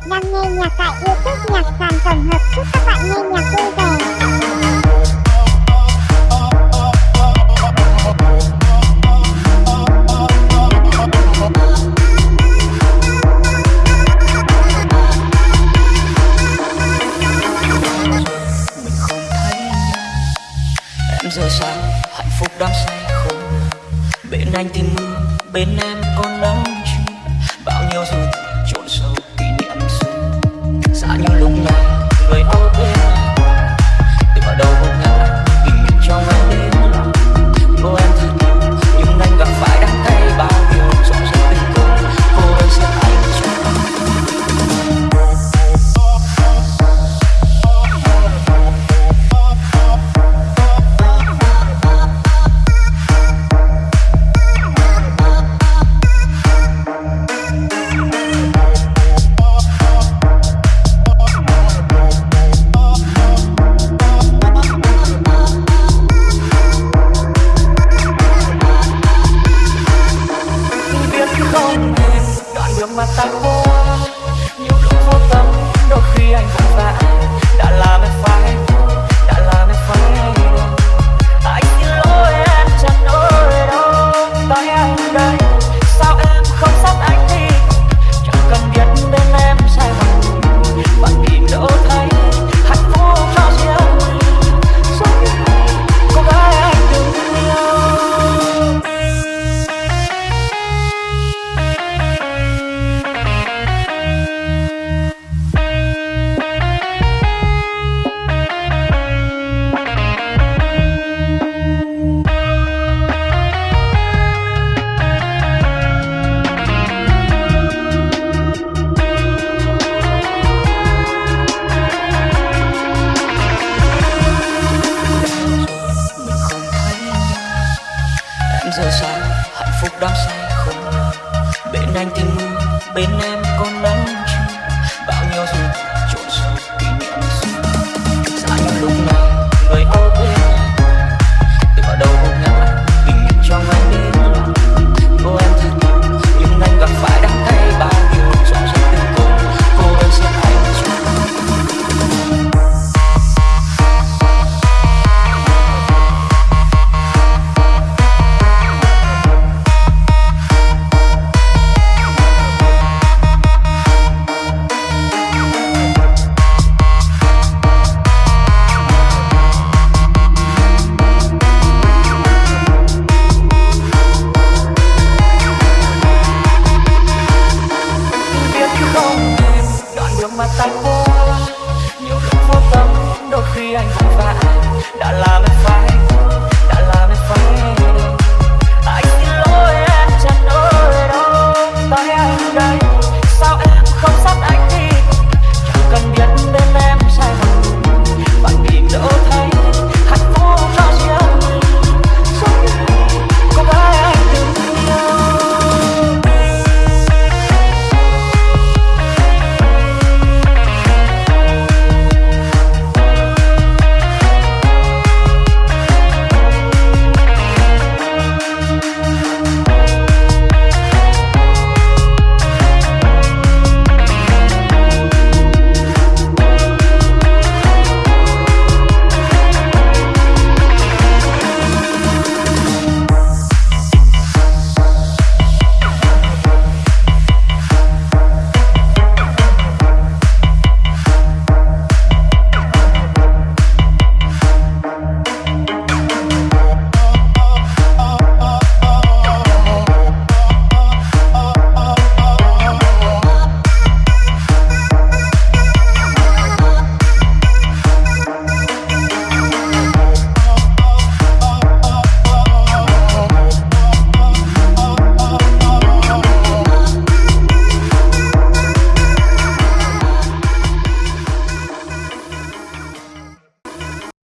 bạn đang nghe nhạc tại youtube nhạc sàn tổng hợp. Chúc các bạn nghe nhạc vui vẻ. Giờ sao? Hạnh phúc đắm say khôn bên anh thì mưa bên em có nắng đời sao em không sắp anh giờ sáng hạnh phúc đang say không bên anh tình mưa, bên em có nắng chiều. Bao nhiêu rồi trộn mà ta qua nhiều lúc vô tâm, đôi khi anh vội vã đã làm em phải